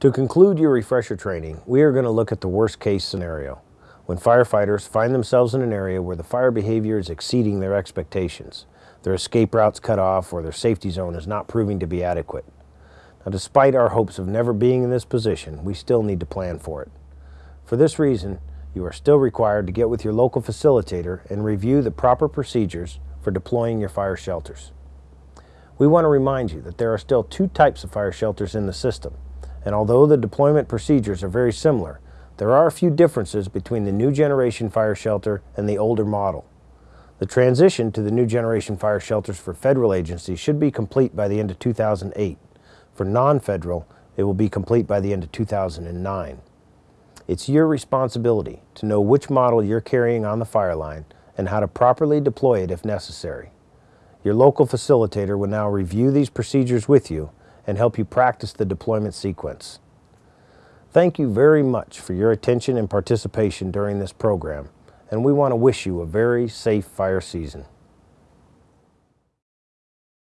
To conclude your refresher training, we are going to look at the worst case scenario, when firefighters find themselves in an area where the fire behavior is exceeding their expectations, their escape routes cut off, or their safety zone is not proving to be adequate. Now, despite our hopes of never being in this position, we still need to plan for it. For this reason, you are still required to get with your local facilitator and review the proper procedures for deploying your fire shelters. We want to remind you that there are still two types of fire shelters in the system, and although the deployment procedures are very similar, there are a few differences between the new generation fire shelter and the older model. The transition to the new generation fire shelters for federal agencies should be complete by the end of 2008. For non-federal, it will be complete by the end of 2009. It's your responsibility to know which model you're carrying on the fire line and how to properly deploy it if necessary. Your local facilitator will now review these procedures with you and help you practice the deployment sequence. Thank you very much for your attention and participation during this program, and we want to wish you a very safe fire season.